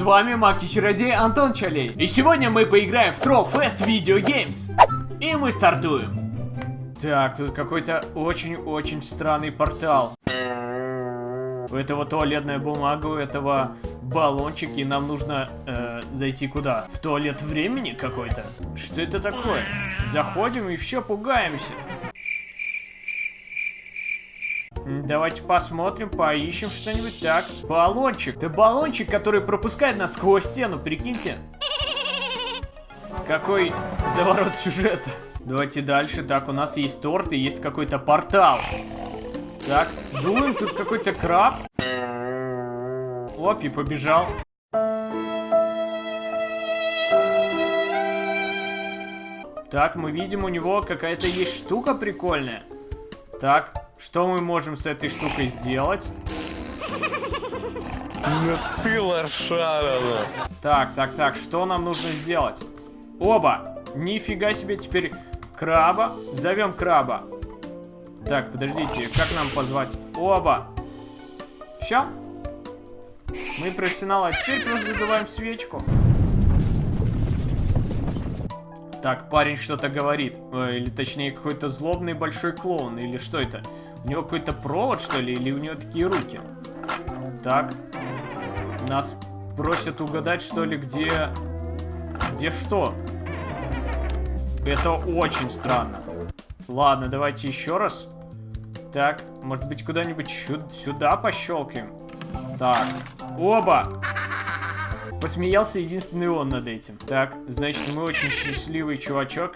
С вами Маг и Чародей Антон Чалей. И сегодня мы поиграем в Troll Fest Video Games. И мы стартуем. Так, тут какой-то очень-очень странный портал. У этого туалетная бумага, у этого баллончик, и нам нужно э, зайти куда? В туалет времени какой-то? Что это такое? Заходим и все пугаемся. Давайте посмотрим, поищем что-нибудь. Так, баллончик. Это баллончик, который пропускает нас сквозь стену, прикиньте. Какой заворот сюжета. Давайте дальше. Так, у нас есть торт и есть какой-то портал. Так, думаем, тут какой-то краб. Оп, и побежал. Так, мы видим, у него какая-то есть штука прикольная. Так, что мы можем с этой штукой сделать? Ну ты лошара, ну. Так, так, так, что нам нужно сделать? Оба! Нифига себе, теперь краба. Зовем краба. Так, подождите, как нам позвать? Оба! Все? Мы профессионалы, а теперь просто задуваем свечку. Так, парень что-то говорит. Э, Или точнее, какой-то злобный большой клоун. Или что это? У него какой-то провод, что ли? Или у него такие руки? Так. Нас просят угадать, что ли, где... Где что? Это очень странно. Ладно, давайте еще раз. Так, может быть, куда-нибудь сюда пощелкаем? Так, оба! Посмеялся единственный он над этим. Так, значит, мы очень счастливый чувачок.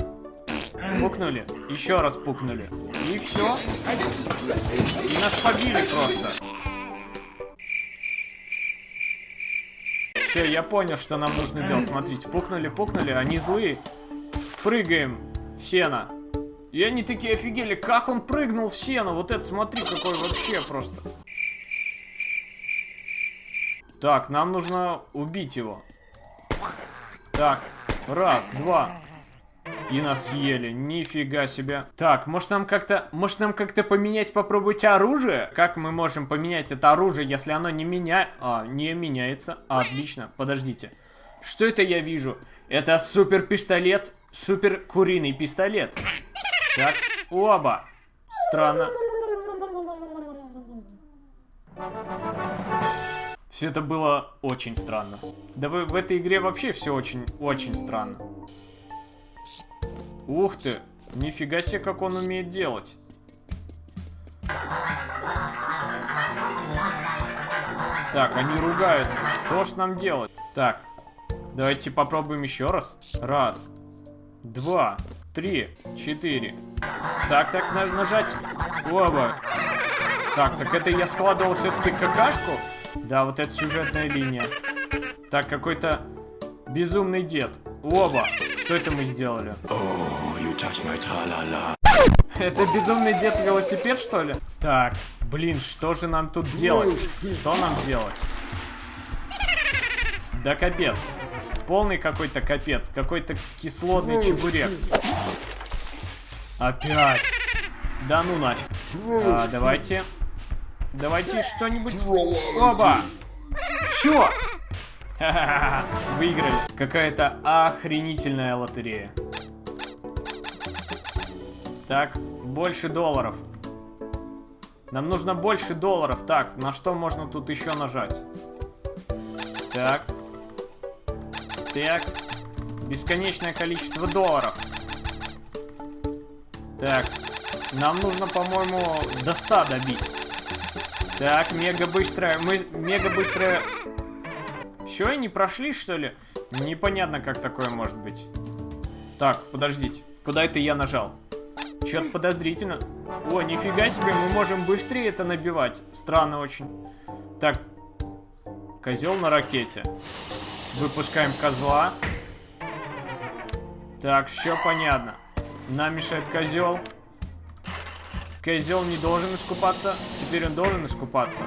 Пукнули. Еще раз пукнули. И все. И нас побили просто. Все, я понял, что нам нужно делать. Смотрите, пукнули, пукнули, они злые. Прыгаем в сено. И они такие офигели, как он прыгнул в сено. Вот это смотри, какой вообще просто. Так, нам нужно убить его. Так, раз, два. И нас съели. Нифига себе. Так, может нам как-то... Может нам как-то поменять, попробовать оружие? Как мы можем поменять это оружие, если оно не меня... А, не меняется. А, отлично. Подождите. Что это я вижу? Это супер пистолет. Супер куриный пистолет. Так, оба. Странно. Все это было очень странно. Да вы в этой игре вообще все очень-очень странно. Ух ты! Нифига себе, как он умеет делать. Так, они ругаются. Что ж нам делать? Так, давайте попробуем еще раз. Раз, два, три, четыре. Так, так, на нажать. Оба. Так, так это я складывал все-таки какашку? Да, вот это сюжетная линия. Так, какой-то безумный дед. Оба. Что это мы сделали? Это безумный дед велосипед, что ли? Так, блин, что же нам тут делать? Что нам делать? Да капец. Полный какой-то капец. Какой-то кислотный чебурек. Опять. Да ну нафиг. А, давайте. Давайте что-нибудь. Оба! Чё? Ха-ха-ха, Выиграли. Какая-то охренительная лотерея. Так, больше долларов. Нам нужно больше долларов. Так, на что можно тут еще нажать? Так. Так. Бесконечное количество долларов. Так. Нам нужно, по-моему, до 100 добить. Так, мега быстрая. Мы мега быстрая. Все, и не прошли, что ли? Непонятно, как такое может быть. Так, подождите. Куда это я нажал? Что-то подозрительно. О, нифига себе, мы можем быстрее это набивать. Странно очень. Так, козел на ракете. Выпускаем козла. Так, все понятно. Нам мешает козел. Козел не должен искупаться. Теперь он должен искупаться.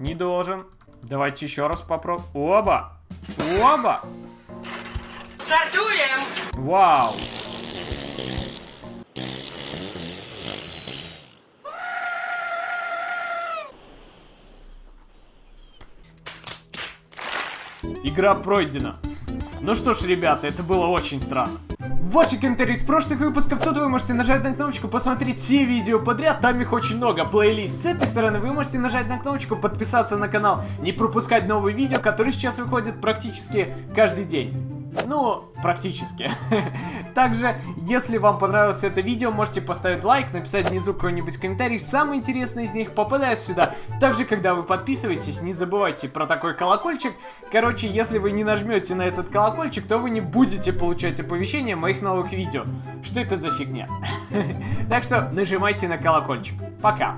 Не должен. Давайте еще раз попробуем. Оба! Оба! Стартуем! Вау! игра пройдена. Ну что ж, ребята, это было очень странно. Ваши комментарии с прошлых выпусков, тут вы можете нажать на кнопочку, посмотреть все видео подряд, там их очень много, плейлист. С этой стороны вы можете нажать на кнопочку, подписаться на канал, не пропускать новые видео, которые сейчас выходят практически каждый день. Ну, практически. Также, если вам понравилось это видео, можете поставить лайк, написать внизу какой-нибудь комментарий. Самые интересные из них попадают сюда. Также, когда вы подписываетесь, не забывайте про такой колокольчик. Короче, если вы не нажмете на этот колокольчик, то вы не будете получать оповещения моих новых видео. Что это за фигня? Так что нажимайте на колокольчик. Пока.